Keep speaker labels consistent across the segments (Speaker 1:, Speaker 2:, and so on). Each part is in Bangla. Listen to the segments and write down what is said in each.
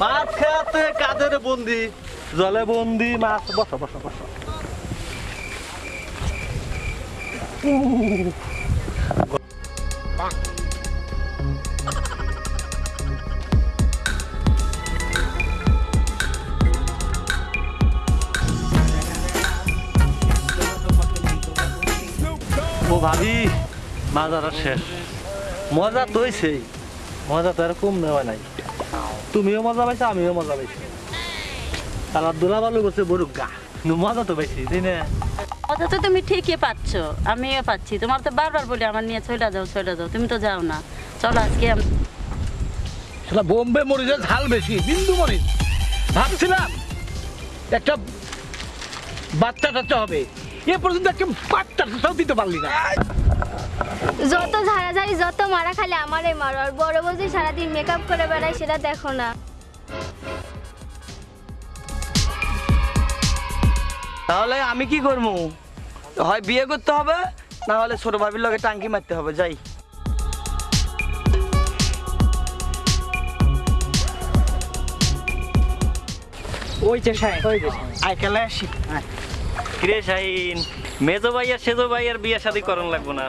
Speaker 1: মাছ খেতে কাদের বন্দি? জলে বন্দি মাছ, বসো বসো বসো। ও ভাবি মাজারা শেষ। মজা তো হইছেই। মজা তো আর কম নেওয়া নাই। তুমিও মজা পাইছো আমিও মজা পাইছি। তারা দোলা বালু করছে বড় গা। মজা তো পাইছি তাই না।
Speaker 2: তো তুমি ঠিকই পাচ্ছ আমিও পাচ্ছি তোমার তো বারবার বলি আমার নিয়ে চলে যাও চলে যাও তুমি তো যাও না। চলো আজকে
Speaker 3: সেটা বোম্বে মরিচের ঝাল বেশি বিন্দু মরিচ ভাবছিলাম একটা বাচ্চা টাচ্চা হবে। এ পর্যন্ত একটা বাচ্চা টাচ্চাও দিতে পারলি না।
Speaker 4: যত ঝাড়াঝাড়ি যত মারা খালি আমারই মারো। আর বড় বৌদি সারাদিন মেকআপ করে বেড়ায় সেটা দেখো না।
Speaker 5: তাহলে আমি কি করব? হয় বিয়ে করতে হবে না হলে ছোট ভাবির লগে টাঙ্কি মারতে হবে যাই। ওই যে সাহেব ওই যে আইকালে আসি।
Speaker 6: কিরে শাহিন মেজো ভাই আর সেজো ভাই আর বিয়ে শাদী করন লাগবো না।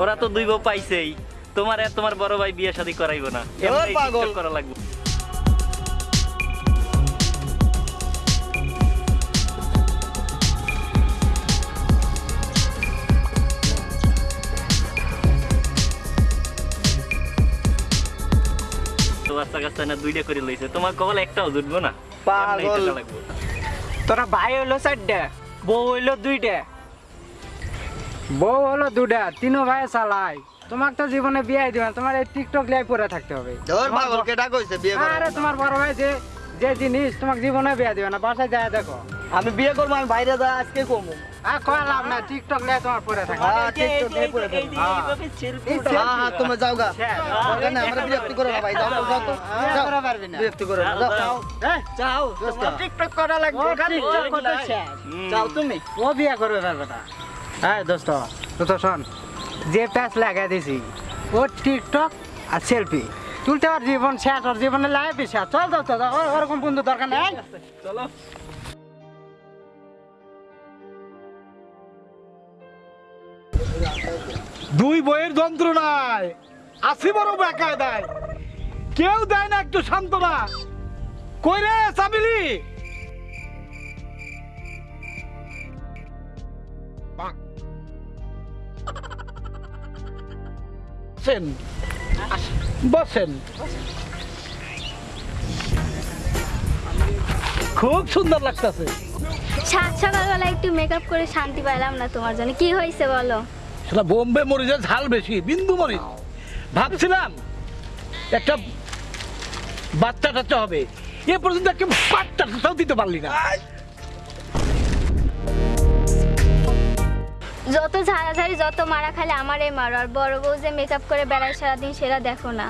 Speaker 6: ওরা তো দুই বউ পাইছেই। তোমার আর তোমার বড় ভাই বিয়ে শাদী করাইবো না।
Speaker 5: পাগল।
Speaker 6: করা লাগবে। বাচ্চা কাচ্চা না দুইটা করে লইছে। তোমার কবল একটাও জুটবো না।
Speaker 5: পাগল। তোরা ভাই হইল চারটা বউ হইল দুইটা।
Speaker 7: বউ হলো দুটা তিনও ভাই চালাই তোমার তো জীবনে বিয়ে দিবে তোমার এই টিকটক লাই পরে থাকতে হবে।
Speaker 1: তোর পাগল কেটা কইছে বিয়ে করে
Speaker 7: আরে তোমার বড় ভাই যে যে জিনিস তোমাকে জীবনে বিয়ে দিবে না বাসায় যায় দেখো।
Speaker 5: আমি বিয়ে করব আমি বাইরে যা আজকে কমু
Speaker 7: আর কয় লাভ না টিকটক লাই তোমার পরে থাকে
Speaker 1: হ্যাঁ টিকটক নিয়ে পড়ে থাকো। হ্যাঁ হ্যাঁ তুমি যাও গা। দরকার নাই, আমরা বিরক্তি করো ভাই যাও যাও তো যাও।
Speaker 7: করে পারবি না।
Speaker 1: বিরক্তি করো না যাও।
Speaker 5: যাও। টিকটক করা লাগবে
Speaker 7: টিকটক করতে
Speaker 5: যাও তুমি।
Speaker 7: ও বিয়ে করবে পারবে না। হ্যাঁ দোস্ত তো তো শোন। যে প্যাচ লাগাই দিছি ও টিকটক আর সেলফি। তুলতে ওর জীবন শেষ ওর জীবনে লাইফ শেষ। চল দোস্ত ওরকম বন্ধু দরকার নেই।
Speaker 5: চলো।
Speaker 3: দুই বইয়ের যন্ত্রণায় আসি বড় বেকায় দেয় কেউ দেয় না একটু সান্ত্বনা। কই রে সাবিলি! বসেন। বসেন। খুব সুন্দর লাগতেছে।
Speaker 4: সাত সকালবেলা একটু মেকআপ করে শান্তি পাইলাম না তোমার জন্য। কি হয়েছে বলো?
Speaker 3: সেটা বোম্বে মরিচের ঝাল বেশি বিন্দু মরিচ। ভাবছিলাম একটা বাচ্চা টাচ্চা হবে। এ পর্যন্ত একটা বাচ্চা টাচ্চাও দিতে পারলি না।
Speaker 4: যত ঝাড়াঝাড়ি, যত মারা খালি আমারই মারো। আর বড় বউ যে মেকআপ করে বেড়ায় সারাদিন, সেটা দেখো না।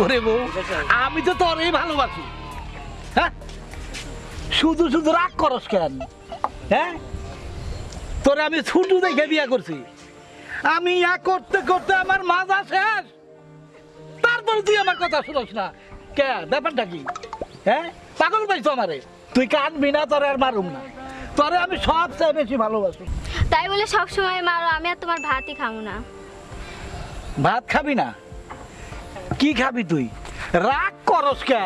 Speaker 3: ওরে বউ, আমি তো তোরই ভালোবাসি। হ্যাঁ? শুধু শুধু রাগ করস কেন? হ্যাঁ? তোরে আমি ছুটু দেখে বিয়ে করছি। আমি ইয়া করতে করতে আমার মাজা শেষ। তারপরে তুই আমার কথা শুনস না। কে? ব্যাপারটা কি? হ্যাঁ? পাগল পাইছো আমারে? তুই কানবি না তোরে আর মারুম না। তোরে আমি সবচেয়ে বেশি ভালোবাসি।
Speaker 4: তাই বলে সব সময় মারো আমি আর তোমার ভাতই খাব না।
Speaker 3: ভাত খাবি না? কি খাবি তুই? রাগ করস কে?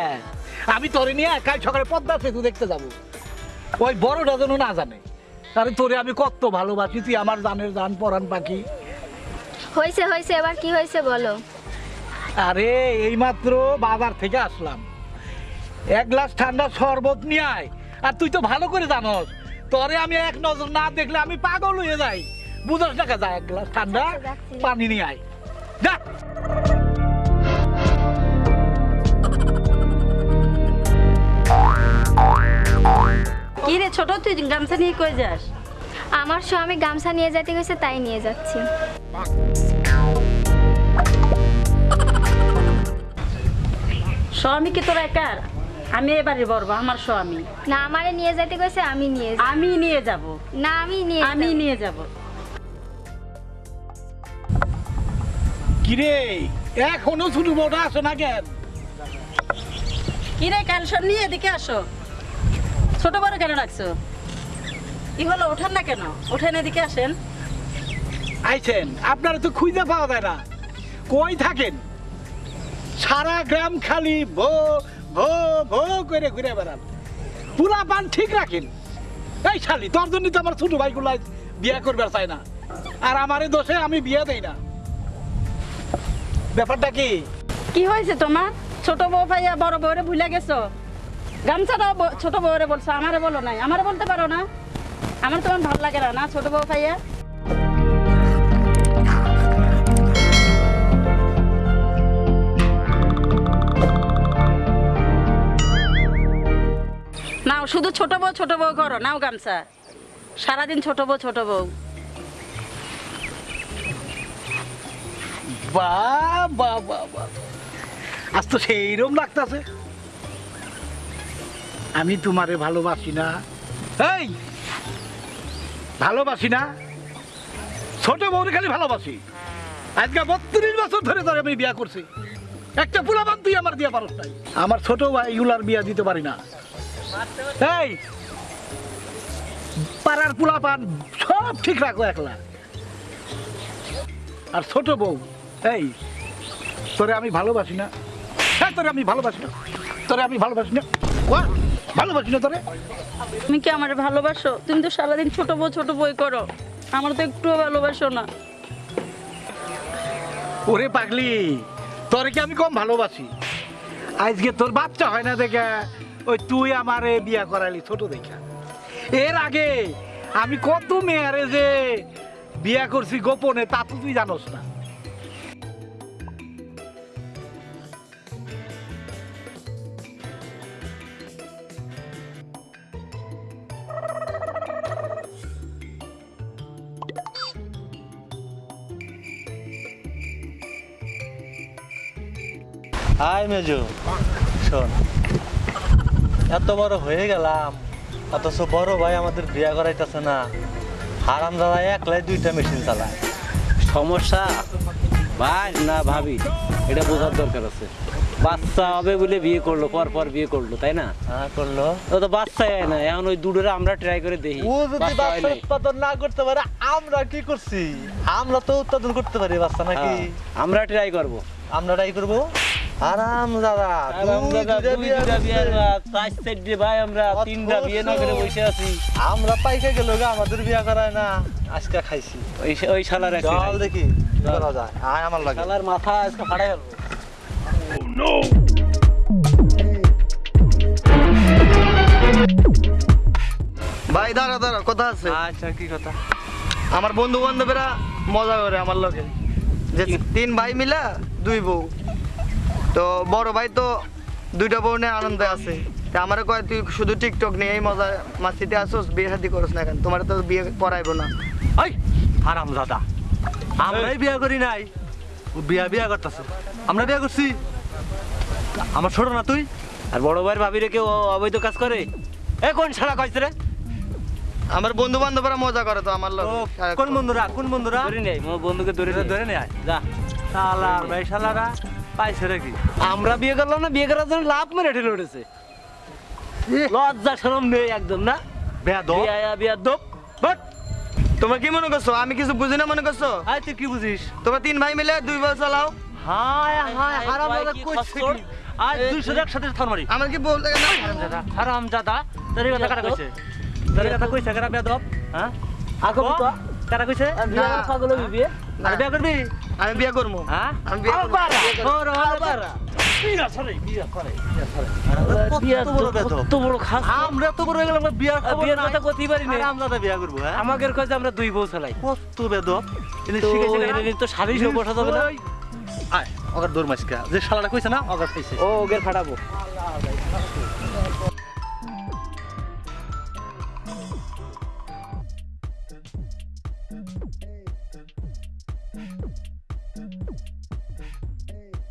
Speaker 3: আমি তোরে নিয়ে কাল সকালে পদ্মা সেতু দেখতে যাব। ওই বড়টা যেন না জানে। আরে তোরে আমি কত ভালোবাসি তুই আমার জানের জান পরান পাখি।
Speaker 4: হয়েছে হয়েছে এবার কি হয়েছে বলো?
Speaker 3: আরে এইমাত্র বাজার থেকে আসলাম। এক গ্লাস ঠান্ডা শরবত নিয়ে আয়। আর তুই তো ভালো করে জানস তরে আমি এক নজর না দেখলে আমি পাগল হয়ে যাই। বুঝস টাকা যায় এক গ্লাস ঠান্ডা পানি নিয়ে আয়। যা।
Speaker 2: কি রে ছোট তুই গামছা নিয়ে কই যাস?
Speaker 4: আমার স্বামী গামছা নিয়ে যেতে গেছে তাই নিয়ে যাচ্ছি।
Speaker 2: স্বামী কি তোর একার আমি এবারে বলব আমার স্বামী।
Speaker 4: না আমারে নিয়ে যেতে গেছে আমি নিয়ে
Speaker 2: আমি নিয়ে যাব।
Speaker 4: না আমি নিয়ে
Speaker 2: আমি
Speaker 4: যাব।
Speaker 2: নিয়ে যাব।
Speaker 3: কিরে এখনও ছোট বউটা আসো না কেন?
Speaker 2: কি রে ক্যালসন নিয়ে এদিকে আসো। ছোট বড় কেন রাখছো কি হলো ওঠেন না কেন? ওঠেন এদিকে আসেন।
Speaker 3: আইছেন আপনারা তো খুঁজে পাওয়া যায় না। কই থাকেন? সারা গ্রাম খালি ভো ভো ভো করে ঘুরে বেড়ান। পুরা পান ঠিক রাখেন। এই শালি, তোর জন্য তো আমার ছোট ভাইগুলো বিয়ে করবে চাই না। আর আমারে দোষে আমি বিয়ে দেই না। ব্যাপারটা কি?
Speaker 2: কি হয়েছে তোমার? ছোট বউ ভাইয়া বড় বউরে ভুলে গেছো? গামছাটাও ব- ছোট বউরে বলছো, আমারে বলো নাই। আমারে বলতে পারো না? আমার তোমার ভালো লাগে না না ছোট বউ ভাইয়া শুধু ছোট বউ ছোট বউ করো। নাও গামছা। সারাদিন ছোট বউ ছোট বউ।
Speaker 3: বাহ বাহ বাহ আজ তো সেইরকম লাগতাছে। আমি তোমারে ভালোবাসি না। এই, ভালোবাসি না। ছোট বউরে খালি ভালোবাসি। আজকে বত্রিশ বছর ধরে ধরে আমি বিয়া করছি। একটা পোলাপান তুই আমার বিয়া পারস নাই। আমার ছোট ভাইগুলার বিয়া দিতে পারি না। এই পাড়ার পোলাপান সব ঠিক রাখো একলা। আর ছোট বউ এই তোরে আমি ভালোবাসি না। হ্যাঁ তোরে আমি ভালোবাসি না। তোরে আমি ভালোবাসি না। ভালোবাসি না তোরে।
Speaker 2: তুমি কি আমার ভালোবাসো? তুমি তো সারাদিন ছোট বউ ছোট বই করো। আমার তো একটুও ভালোবাসো না।
Speaker 3: ওরে পাগলি তোরে কি আমি কম ভালোবাসি? আজকে তোর বাচ্চা হয় না দেখে। ওই তুই আমারে বিয়া করালি ছোট দেখা। এর আগে আমি কত মেয়ারে যে বিয়া করছি গোপনে, তা তো তুই জানোস না।
Speaker 1: হাই মেজু, শোন। এত বড় হয়ে গেলাম। অথচ বড় ভাই আমাদের বিয়া করাইতেছে না। হারাম দাদা একলাই দুইটা মেশিন চালায়।
Speaker 8: সমস্যা? ভাই না ভাবি এটা বোঝার দরকার আছে। বাচ্চা হবে বলে বিয়ে করল পর পর বিয়ে করল তাই না?
Speaker 1: হ্যাঁ করল।
Speaker 8: ও তো বাচ্চাই হয় না এখন ওই দুটোরে আমরা ট্রাই করে দেখি।
Speaker 1: ও যদি
Speaker 8: বাচ্চা
Speaker 1: বাচ্চা। উৎপাদন না করতে পারে আমরা কি করছি? আমরা তো উৎপাদন করতে পারি বাচ্চা নাকি?
Speaker 8: হ্যাঁ, আমরা ট্রাই করব।
Speaker 1: আমরা ট্রাই করব? আরাম দাদা
Speaker 8: আরাম দাদা, দুই দুইটা
Speaker 1: করছি।
Speaker 8: পাঁচ চারটে ভাই আমরা তিনটা বিয়ে না করে বসে আছি।
Speaker 1: আমরা পাইকে গেল আমাদের বিয়া করায় না আজকে খাইছি।
Speaker 8: ওই ওই শালার একটা
Speaker 1: চল দেখি করা যায়? আয় আমার লাগে।
Speaker 8: শালার মাথা আজকে ফাটাই গেল
Speaker 5: ভাই দাঁড়া দাঁড়া কথা আছে?
Speaker 1: আচ্ছা কি কথা?
Speaker 5: আমার বন্ধু বান্ধবেরা মজা করে আমার লগে। যে তিন ভাই মিলা দুই বউ। তো বড় ভাই তো দুইটা বউ নিয়ে আনন্দে আছে। তা আমারে কয় তুই শুধু টিকটক নিয়ে এই মজা মাসিতে আসোস বিয়ে শাদি করস না কেন? তোমার তো বিয়ে করাইবো না।
Speaker 1: ওই হারাম দাদা আমরাই বিয়ে করি নাই। ও বিয়া বিয়া করতেছে। আমরা বিয়ে করছি। আমার ছোট না তুই?
Speaker 8: আর বড় ভাইয়ের ভাবি রেখে ও অবৈধ কাজ করে?
Speaker 1: এ কোন শালা কইছে রে?
Speaker 5: আমার বন্ধু বান্ধবরা মজা করে তো আমার
Speaker 1: ও, কোন বন্ধুরা কোন বন্ধুরা?
Speaker 8: ধরে নেই বন্ধুকে ধরে
Speaker 1: ধরে নিয়ে
Speaker 8: যা।
Speaker 1: শালার ভাই শালারা। পাইছে রে কি?
Speaker 8: আমরা বিয়ে করলাম না বিয়ে করার জন্য লাভ মেরে ঠেলে উঠেছে। লজ্জা শরম নেই একদম না?
Speaker 5: তোমরা কি মনে করছ? আমি কিছু বুঝি না মনে করছ?
Speaker 1: আয় তুই কি বুঝিস?
Speaker 5: তোমরা তিন ভাই মিলে দুই বউ চালাও।
Speaker 1: হায় হায়
Speaker 8: এই
Speaker 1: হারাম
Speaker 8: ভাই
Speaker 1: দাদা কইছে
Speaker 8: খচ্চর?
Speaker 1: দুইশো একসাথে থার মারি
Speaker 5: আমার কি বলতে
Speaker 1: হারাম দাদা হারাম দাদা। তোর কথা কাটা কইছে? তোর কথা হ্যাঁ?
Speaker 8: আগো
Speaker 1: কারা কইছে
Speaker 8: বিয়ে করার পাগল হবি বিয়ে?
Speaker 1: আর বিয়া করবি?
Speaker 5: আমি বিয়ে করব।
Speaker 1: হ্যাঁ?
Speaker 5: আমি বিয়ে করব।
Speaker 1: ওর ওর বিয়া করে বিয়া করে বিয়া করে।
Speaker 8: বিয়া
Speaker 1: কত বড় বেদব
Speaker 8: কত বড় খাস।
Speaker 1: আমরা তো বড় গেলাম বিয়ার খবর
Speaker 8: বিয়ের কথা কইতেই পারি না
Speaker 1: হারাম দাদা বিয়া করব হ্যাঁ?
Speaker 8: আমাদের কাছে আমরা দুই বউ চালাই।
Speaker 1: কত বেদব। এনে
Speaker 8: তো
Speaker 1: শিখাইছে
Speaker 8: এনে
Speaker 1: কারা?
Speaker 8: তো শাড়ি সব বসা যাবে না।
Speaker 1: আয় ওগর দৌড় মাসকা যে শালাটা কইছে না ওগর খাইছে
Speaker 8: ও ওগের ফাটাবো।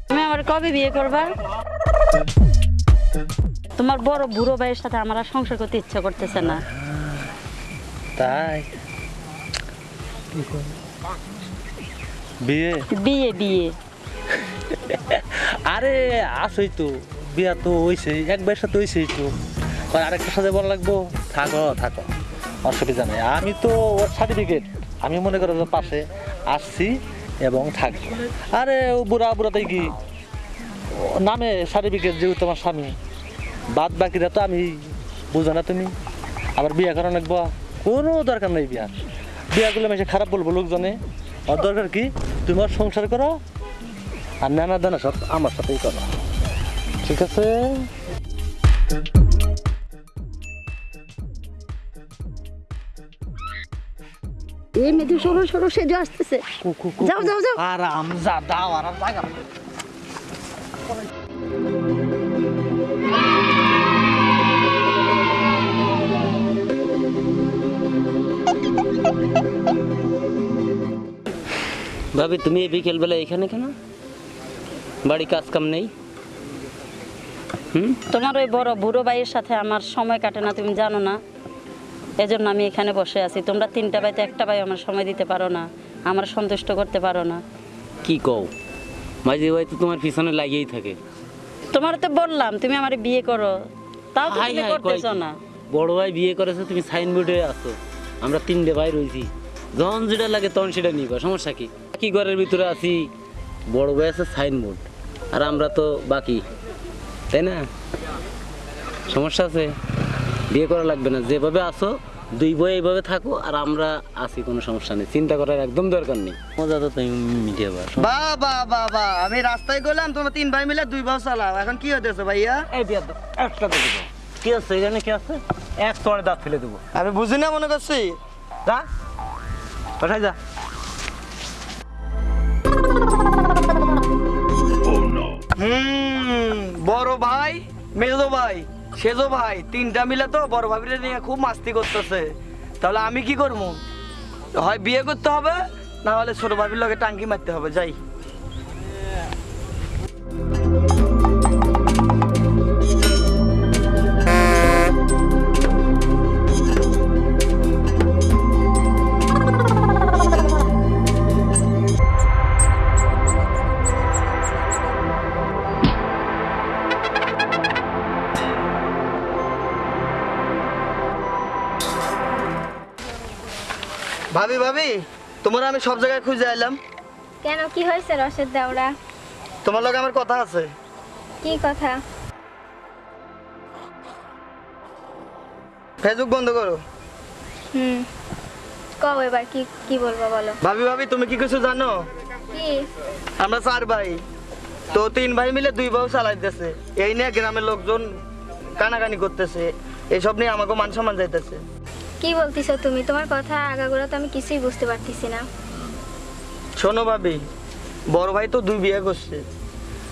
Speaker 2: তুমি আমার কবে বিয়ে করবা? তোমার বড় বুড়ো ভাইয়ের সাথে আমার সংসার করতে ইচ্ছা করতেছে না।
Speaker 1: তাই? বিয়ে?
Speaker 2: বিয়ে বিয়ে।
Speaker 1: আরে আসই তো। বিয়া তো হইছে এক বয়সে তো হইছেই তো। আর আরেকটা সাথে বলা লাগবো? থাকো থাকো। অসুবিধা নেই। আমি তো ওর সার্টিফিকেট আমি মনে করো পাশে। আসছি এবং থাকব। আরে, ও বুড়া বুড়াতেই কি? নামে সার্টিফিকেট যেহেতু তোমার স্বামী। বাদ বাকিরা তো আমি, বুঝো না তুমি। আবার বিয়ে করা লাগবো কোনো দরকার নেই বিয়া বিয়া করলে মেসে খারাপ বলব লোকজনে। ওর দরকার কি? তুমি ওর সংসার করো, আর নানা দানা সব আমার সাথেই করো। ঠিক আছে?
Speaker 2: এই মেধু সরু সরু সেজে আসতেছে। যাও যাও যাও।
Speaker 3: আরাম যা দাও আরাম জায়গা
Speaker 8: ভাবি তুমি এই বিকেলবেলা এখানে কেন? বাড়ি কাজ কাম নেই? হুম?
Speaker 2: তোমার ওই বড় বুড়ো ভাইয়ের সাথে আমার সময় কাটে না তুমি জানো না। এজন্য আমি এখানে বসে আছি। তোমরা তিনটা ভাইতে একটা ভাই আমার সময় দিতে পারো না আমার সন্তুষ্ট করতে পারো না।
Speaker 8: কি কও? মাঝে ভাই তো তোমার পিছনে লাগিয়েই থাকে।
Speaker 2: তোমার তো বললাম তুমি আমার বিয়ে করো। তাও তো
Speaker 8: হাই
Speaker 2: তুমি
Speaker 8: হাই
Speaker 2: করতেছো
Speaker 8: কি?
Speaker 2: না।
Speaker 8: বড় ভাই বিয়ে করেছে তুমি সাইনবোর্ডে আছো। আমরা তিনটে ভাই রয়েছি যখন যেটা লাগে তখন সেটা নিবা সমস্যা কি? কি ঘরের ভিতরে আছি বড় ভাই আছে সাইনবোর্ড। আর আমরা তো বাকি তাই না? সমস্যা আছে বিয়ে করা লাগবে না। যেভাবে আসো দুই বই এইভাবে থাকো আর আমরা আছি কোনো সমস্যা নেই। চিন্তা করার একদম দরকার নেই। মজা তো তুমি মিটিয়ে
Speaker 5: বা বা বা বা আমি রাস্তায় গেলাম তোমরা তিন ভাই মিলে দুই বাস চালাও। এখন কি হতেছে ভাইয়া?
Speaker 3: এই বিয়া একটা দেবো। কি আছে এখানে কি আছে? এক তোয়ারে দাঁত ফেলে দেবো।
Speaker 5: আমি বুঝি না মনে করছি।
Speaker 3: যা কোথায় যা।
Speaker 5: হুম বড় ভাই মেজো ভাই। সেজো ভাই, তিনটা মিলে তো বড় ভাবিরে নিয়ে খুব মাস্তি করতেছে। তাহলে আমি কি করব? হয় বিয়ে করতে হবে, না হলে ছোট ভাবির লগে টাঙ্কি মারতে হবে, যাই। ভাবি ভাবি তোমার আমি সব জায়গায় খুঁজে এলাম
Speaker 4: কেন কি হয়েছে রসের দাওড়া
Speaker 5: তোমার লগে আমার কথা আছে।
Speaker 4: কি কথা?
Speaker 5: ফেসবুক বন্ধ করো।
Speaker 4: হুম কও এবার কি কি বলব বলো।
Speaker 5: ভাবি ভাবি তুমি কি কিছু জানো?
Speaker 4: কি?
Speaker 5: আমরা চার ভাই। তো তিন ভাই মিলে দুই বউ চালাইতেছে এই নিয়ে গ্রামের লোকজন কানাকানি করতেছে। এইসব নিয়ে আমাকে মান সম্মান যাইতেছে।
Speaker 4: কি বলতিছো তুমি? তোমার কথা আগাগোড়া তো আমি কিছুই বুঝতে পারতেছি না।
Speaker 5: শোনো ভাবি বড় ভাই তো দুই বিয়ে করছে।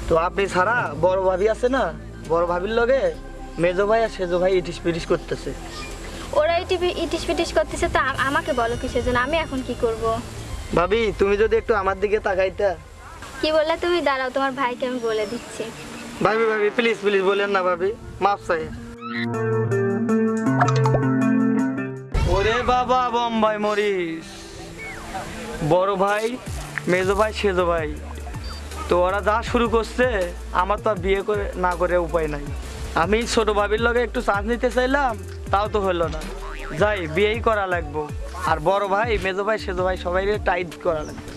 Speaker 5: তো আপনি ছাড়া বড় ভাবি আছে না? বড় ভাবির লগে মেজো ভাই আর সেজো ভাই ইটিস পিটিস করতেছে।
Speaker 4: ওরা ইটিস পিটিস করতেছে তো আমাকে বলো কিসের জন্য আমি এখন কি করব?
Speaker 5: ভাবি তুমি যদি একটু আমার দিকে তাকাইতা।
Speaker 4: কি বললে? তুমি দাঁড়াও তোমার ভাইকে আমি বলে দিচ্ছি।
Speaker 5: ভাবি ভাবি প্লিজ প্লিজ বলেন না ভাবি। মাফ চাই। ওরে বাবা, বম্বাই মরিস। বড় ভাই, মেজো ভাই, সেজো ভাই, তো ওরা যা শুরু করছে, আমার তো বিয়ে করে, না করে উপায় নাই। আমি ছোট ভাবির লগে একটু চান্স নিতে চাইলাম, তাও তো হলো না। যাই, বিয়েই করা লাগবো। আর বড় ভাই, মেজো ভাই, সেজো ভাই সবাই টাইট করা লাগবে।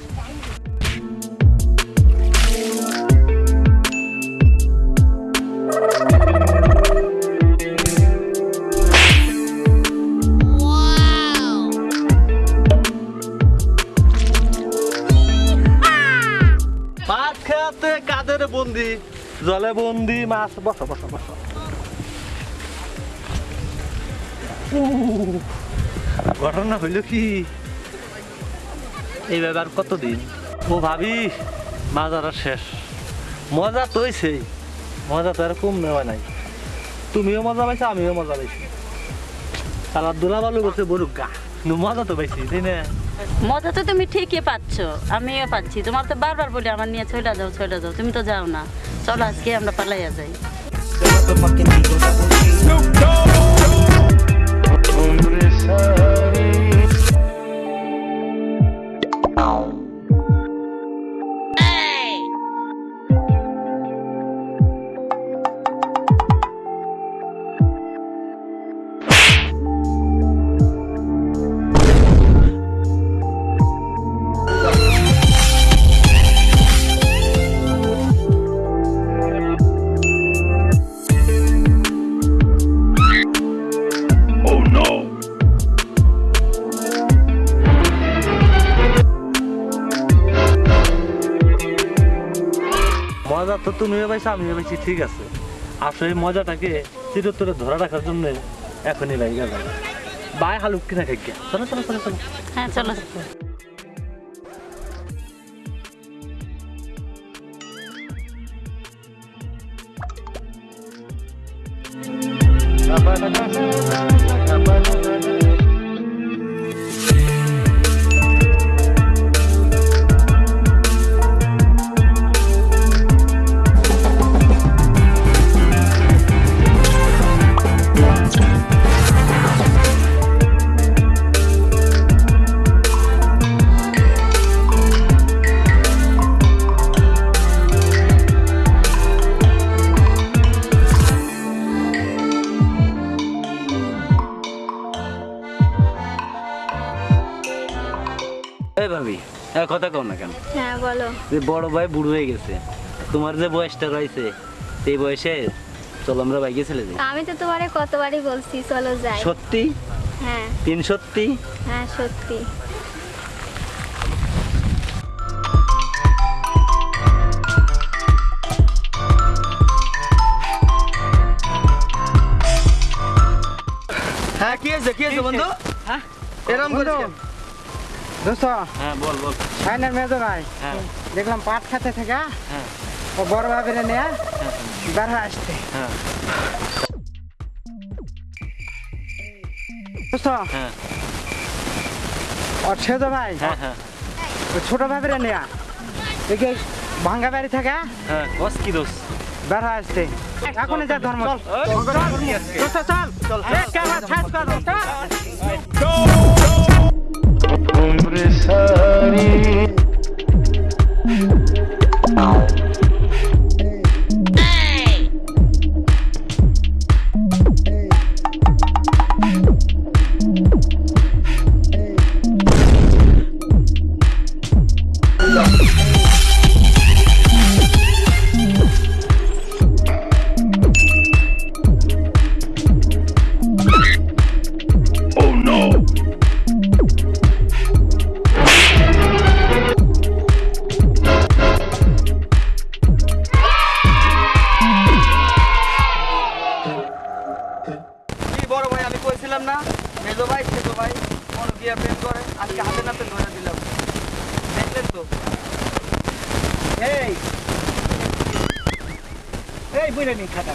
Speaker 1: জলে বন্দি মাছ, বসো বসো বসো। ঘটনা হইল কি? এই ব্যাপার কতদিন? ও ভাবি, মাজার আর শেষ। মজা তো হইছে মজা তো আর কম নেওয়া নাই। তুমিও মজা পাইছো, আমিও মজা পাইছি। দোলা বালু করছে বরুক গা। মজা তো পাইছি, তাই না?
Speaker 2: মজা তো তুমি ঠিকই পাচ্ছ আমিও পাচ্ছি। তোমার তো বারবার বলি আমার নিয়ে ছয়টা যাও ছয়টা যাও তুমি তো যাও না। চলো আজকে আমরা পালাইয়া যাই।
Speaker 1: তুমিও পাইছো আমিও পাইছি ঠিক আছে আসলে মজাটাকে চিরতরে ধরে রাখার জন্য এখনই লাইগা যায় বাই হালুক কিনা খাই গিয়া। চলো চলো চলো চলো
Speaker 2: হ্যাঁ চলো
Speaker 8: এই ভাবি কথা কও না কেন?
Speaker 4: হ্যাঁ বলো।
Speaker 8: যে বড় ভাই বুড়ো হয়ে গেছে। তোমার যে বয়সটা রয়েছে সেই বয়সে চলো আমরা বাইকে চলে যাই।
Speaker 4: আমি তো তোমারে কতবারই বলছি চলো যাই।
Speaker 8: সত্যি?
Speaker 4: হ্যাঁ।
Speaker 8: তিন সত্যি?
Speaker 4: হ্যাঁ সত্যি।
Speaker 5: হ্যাঁ কি হয়েছে? কি হয়েছে বন্ধু?
Speaker 7: হ্যাঁ?
Speaker 5: এরকম করেছে
Speaker 7: দোস্ত
Speaker 8: হ্যাঁ বল বল।
Speaker 7: সাইনের মেজো ভাই
Speaker 8: হ্যাঁ।
Speaker 7: দেখলাম পাট খাতে থেকে
Speaker 8: হ্যাঁ।
Speaker 7: ও বড় ভাবিরে নিয়ে বের হয়ে। আসতে
Speaker 8: হ্যাঁ।
Speaker 7: দোস্ত
Speaker 8: হ্যাঁ।
Speaker 7: ভাই
Speaker 8: হ্যাঁ হ্যাঁ।
Speaker 7: ছোট ভাবিরে নিয়ে দেখে ভাঙ্গা বাড়ি থেকে
Speaker 8: হ্যাঁ বস কি দোষ?
Speaker 7: বের হয়ে আসতে এখনই যা ধর্ম। চল চল। চল। ছাড় কর দোস্ত
Speaker 5: কি
Speaker 3: এই বুঝে নি খাতা।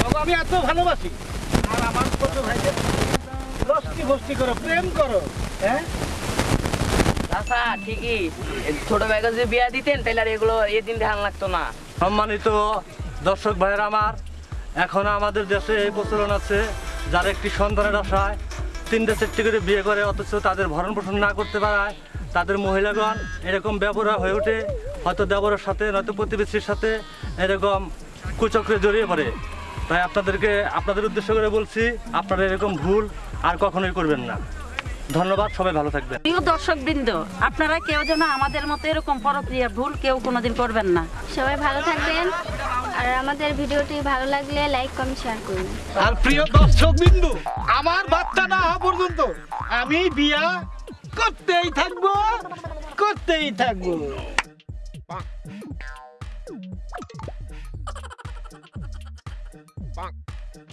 Speaker 3: তবে আমি এত ভালোবাসি। আর আমার ছোট ভাইকে লস্তি বস্তি করো প্রেম করো হ্যাঁ?
Speaker 9: আচ্ছা ঠিকই। ছোট ভাইকে যদি বিয়া দিতেন তাহলে আর এগুলো এদিন ধ্যান লাগতো না।
Speaker 1: সম্মানিত দর্শক ভাইয়ের আমার এখনও আমাদের দেশে এই প্রচলন আছে যারা একটি সন্তানের আশায় তিনটে চারটে করে বিয়ে করে অথচ তাদের ভরণ পোষণ না করতে পারায় তাদের মহিলাগণ এরকম ব্যবহার হয়ে ওঠে। হয়তো দেবরের সাথে নয়তো প্রতিবেশীর সাথে এরকম কুচক্রে জড়িয়ে পড়ে। তাই আপনাদেরকে আপনাদের উদ্দেশ্য করে বলছি আপনারা এরকম ভুল আর কখনোই করবেন না। ধন্যবাদ সবাই ভালো থাকবেন।
Speaker 2: প্রিয় দর্শক বৃন্দ আপনারা কেউ যেন আমাদের মতো এরকম পরক্রিয়া ভুল কেউ কোনোদিন করবেন না।
Speaker 4: সবাই ভালো থাকবেন। আর আমাদের ভিডিওটি ভালো লাগলে লাইক কমেন্ট শেয়ার করুন।
Speaker 3: আর প্রিয় দর্শক বিন্দু আমার বাচ্চা না হওয়া পর্যন্ত আমি বিয়া করতেই থাকব করতেই থাকব। 放真